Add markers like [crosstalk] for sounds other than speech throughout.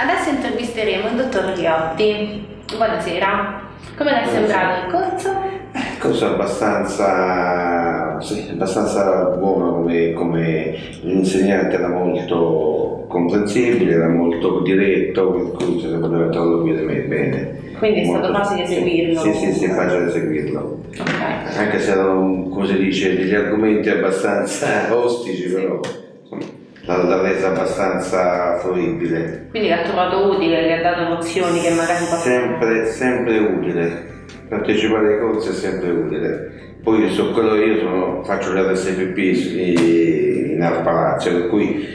Adesso intervisteremo il dottor Riotti. Buonasera. Come le è sembrato il corso? Il corso è abbastanza, sì, abbastanza buono come, come l'insegnante era molto comprensibile, era molto diretto, per cui se poteva interloquire bene. Quindi è stato facile seguirlo? Sì, sì, sì, è facile seguirlo. Okay. Anche se erano, come si dice, degli argomenti abbastanza [laughs] ostici, però l'ha resa abbastanza fruibile. Quindi l'ha trovato utile, gli ha dato nozioni che magari Sempre, sempre utile. Partecipare ai corsi è sempre utile. Poi su quello io sono, faccio l'RSPP in Art Palazzo, per cui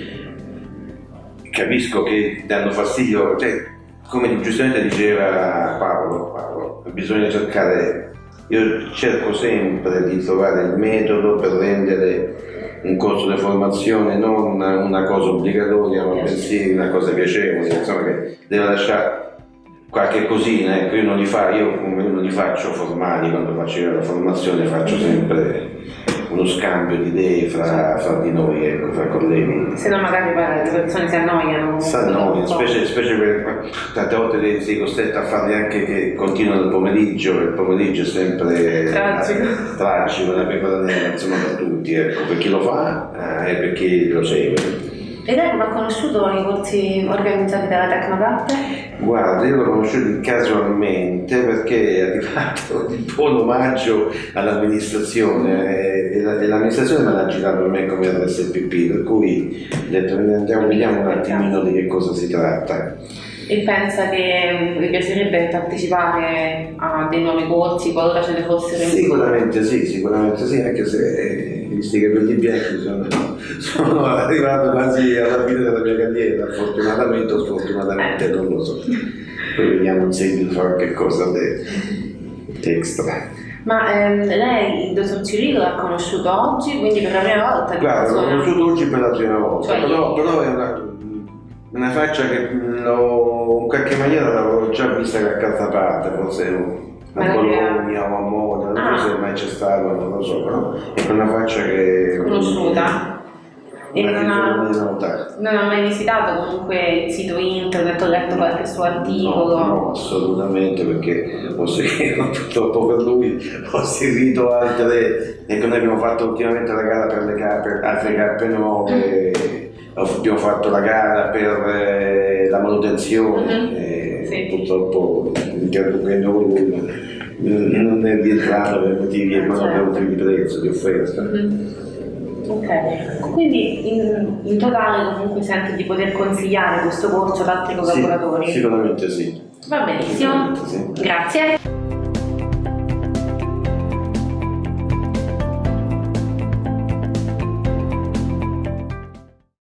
capisco che danno fastidio, cioè, come giustamente diceva Paolo, Paolo, bisogna cercare, io cerco sempre di trovare il metodo per rendere un corso di formazione non una cosa obbligatoria ma bensì una cosa piacevole, insomma che deve lasciare qualche cosina, ecco io non li, fa, io non li faccio formali quando faccio la formazione, faccio sempre uno scambio di idee fra, fra di noi, ecco, fra colleghi. Se no magari le persone si annoiano. Si annoiano, specie, specie per tante volte sei costretto a farli anche che continuano il pomeriggio, il pomeriggio è sempre tragico, tragico una pecora nera, insomma per tutti, ecco, per chi lo fa eh, e per chi lo segue. E lei come ha conosciuto i corsi organizzati dalla Tecnogatte? Guarda, io l'ho conosciuto casualmente perché è arrivato il buon omaggio all'amministrazione e l'amministrazione me l'ha girato a me come RSPP, per cui ho detto andiamo, vediamo un attimino di che cosa si tratta. E pensa che vi piacerebbe partecipare a dei nuovi corsi qualora ce ne fossero? Sicuramente sì, sicuramente sì, anche se visti che per gli bianchi sono, sono, arrivato quasi alla fine della mia carriera, fortunatamente o sfortunatamente non lo so. Poi vediamo in seguito fare che cosa di extra. Ma ehm, lei il dottor Cirillo l'ha conosciuto oggi, quindi per la prima volta? Guarda, l'ho conosciuto oggi per la prima volta, cioè, però, però è una, una faccia che in qualche maniera l'avevo già vista da calza parte, forse a Bologna o a Moda, non ah. so se mai c'è stato, non lo so, però è una faccia che... Conosciuta. E non ha, non ha, mai visitato comunque il sito internet, ho letto qualche suo articolo? No, no assolutamente, perché ho seguito, [laughs] purtroppo per lui ho seguito altre, ecco noi abbiamo fatto ultimamente la gara per le cappe, altre cappe nuove, abbiamo fatto la gara per eh, la manutenzione, uh mhm. -huh. Sì. purtroppo interrompendo con lui non è rientrato per motivi economici certo. di prezzo, di offerta. Mm. Ok, quindi in, in, totale comunque sente di poter consigliare questo corso ad altri collaboratori? Sì, sicuramente sì. Va benissimo, sì. grazie.